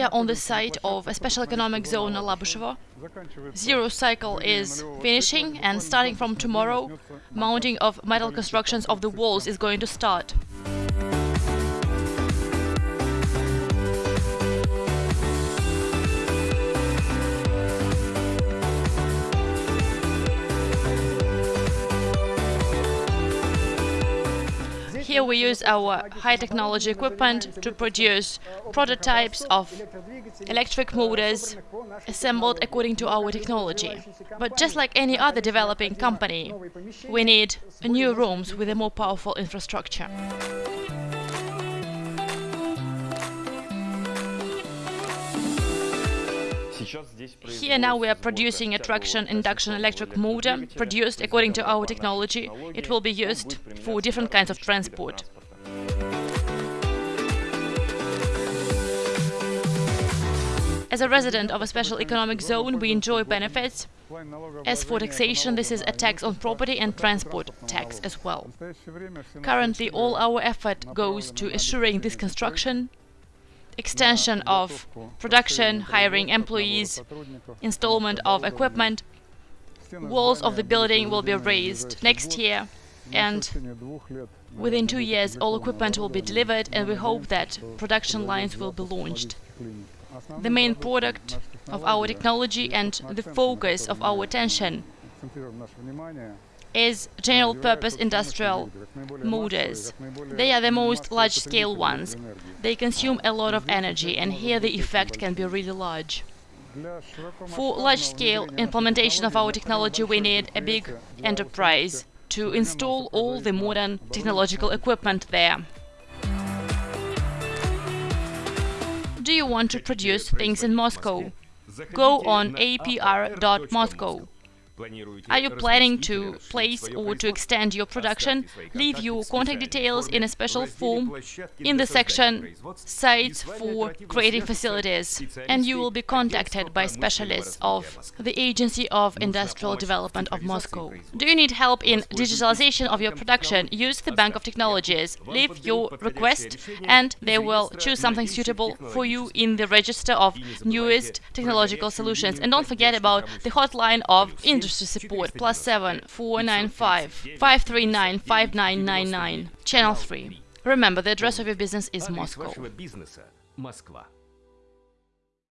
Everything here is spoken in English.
We are on the site of a special economic zone Alabushevo. Zero cycle is finishing and starting from tomorrow, mounting of metal constructions of the walls is going to start. Here we use our high technology equipment to produce prototypes of electric motors assembled according to our technology. But just like any other developing company, we need new rooms with a more powerful infrastructure. Here now we are producing a traction induction electric motor, produced according to our technology. It will be used for different kinds of transport. As a resident of a special economic zone, we enjoy benefits. As for taxation, this is a tax on property and transport tax as well. Currently, all our effort goes to assuring this construction extension of production, hiring employees, installment of equipment. Walls of the building will be raised next year and within two years all equipment will be delivered and we hope that production lines will be launched. The main product of our technology and the focus of our attention is general purpose industrial motors. They are the most large scale ones. They consume a lot of energy and here the effect can be really large. For large scale implementation of our technology we need a big enterprise to install all the modern technological equipment there. Do you want to produce things in Moscow? Go on apr.moscow. Are you planning to place or to extend your production? Leave your contact details in a special form in the section Sites for Creative Facilities and you will be contacted by specialists of the Agency of Industrial Development of Moscow. Do you need help in digitalization of your production? Use the Bank of Technologies. Leave your request and they will choose something suitable for you in the register of newest technological solutions. And don't forget about the hotline of industry industry support plus 7 495 539 5999 channel 3 remember the address of your business is Moscow